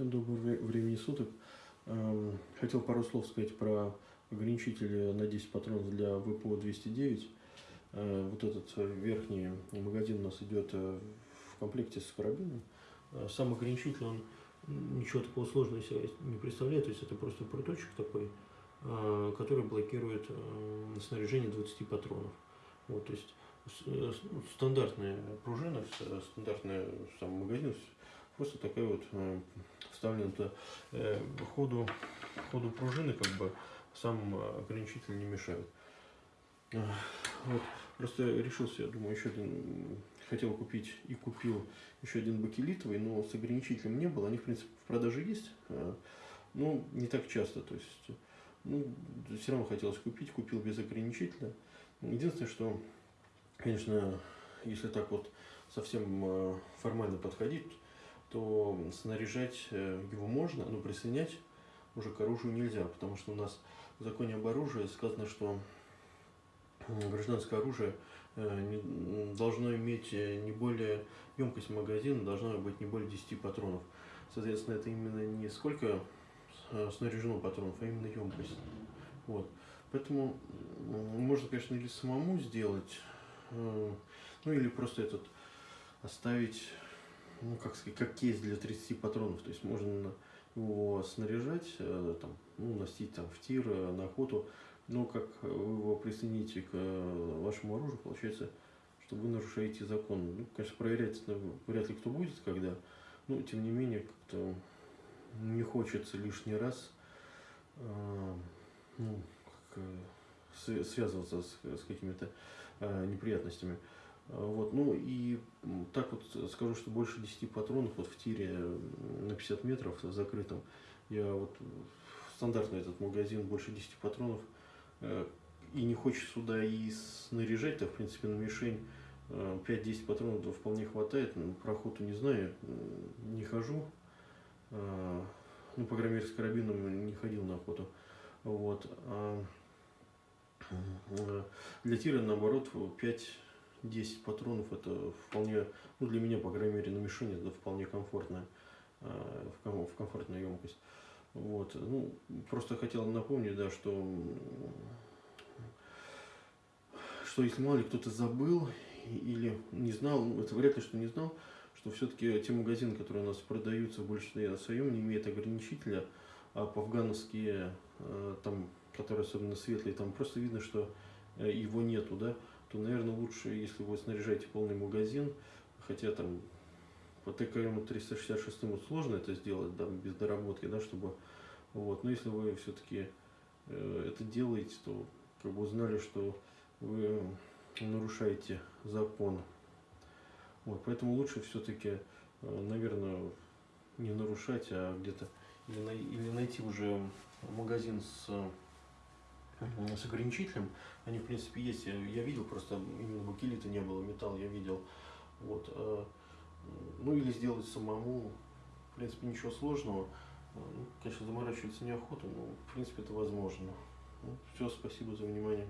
Всем доброго вре- времени суток. Эм, Хотел пару слов сказать про ограничители на 10 патронов для ВПО-209. Э, Вот этот э, верхний магазин у нас идет э, в комплекте с карабином. Сам ограничитель, он ничего такого сложного из себя не представляет, то есть это просто проточек такой, который блокирует снаряжение 20 патронов. Вот, то есть ну, стандартная пружина, стандартный сам магазин, просто такая вот э, вставлена э, ходу, ходу пружины, как бы сам э, ограничитель не мешает. Вот, просто решился, я думаю, еще один, хотел купить и купил еще один бакелитовый, но с ограничителем не было. Они, в принципе, в продаже есть, но не так часто. То есть, ну, все равно хотелось купить, купил без ограничителя. Единственное, что, конечно, если так вот совсем формально подходить, то снаряжать э, его можно, но присоединять уже к оружию нельзя, потому что у нас в законе об оружии сказано, что м, гражданское оружие э, должно иметь э, не более, емкость магазина должна быть не более 10 патронов. Соответственно, это именно не сколько э, снаряжено патронов, а именно емкость. Вот. Поэтому можно, конечно, или самому сделать, э, ну или просто этот оставить, ну как сказать, как кейс для 30 патронов. То есть можно его снаряжать, э, там, ну, носить там в тир, э, на охоту. Но как вы его присоедините к э, вашему оружию, получается, что вы нарушаете закон. Ну, конечно, проверять вряд ли кто будет, когда, ну, тем не менее, как-то не хочется лишний раз э, ну, как, свя- связываться с, с какими-то э, неприятностями. А, Вот, ну и так вот скажу, что больше 10 патронов вот в тире на 50 метров в закрытом. Я вот э, стандартный этот магазин больше 10 патронов э, и не хочешь сюда и снаряжать-то, в принципе, на мишень э, 5-10 патронов да, вполне хватает. Ну, Про охоту не знаю, не хожу. А, Ну, по крайней мере, с карабином не ходил на охоту. Вот. а, э, Для тира, наоборот, 5-10 патронов это вполне, ну, для меня, по крайней мере, на мишени это вполне комфортная, а, в ком- в комфортную емкость. Вот. Ну, просто хотел напомнить, да, что, что если мало ли кто-то забыл или не знал, ну, это вряд ли, что не знал, что все-таки те магазины, которые у нас продаются в большинстве своем, не имеют ограничителя, а по-афгановские, э, там, которые особенно светлые, там просто видно, что э, его нету, да, то, наверное, лучше, если вы снаряжаете полный магазин, хотя там по ТКМ 366 вот сложно это сделать, да, без доработки, да, чтобы, вот, но если вы все-таки это делаете, то как бы узнали, что вы нарушаете закон. Вот, поэтому лучше все-таки, наверное, не нарушать, а где-то или, или найти уже магазин с, э, с ограничителем. Они, в принципе, есть. Я, я видел, просто именно бакелита не было, металл я видел. Вот, э, ну или сделать самому. В принципе, ничего сложного. Э, Ну, конечно, заморачиваться неохота, но в принципе это возможно. Ну, все, спасибо за внимание.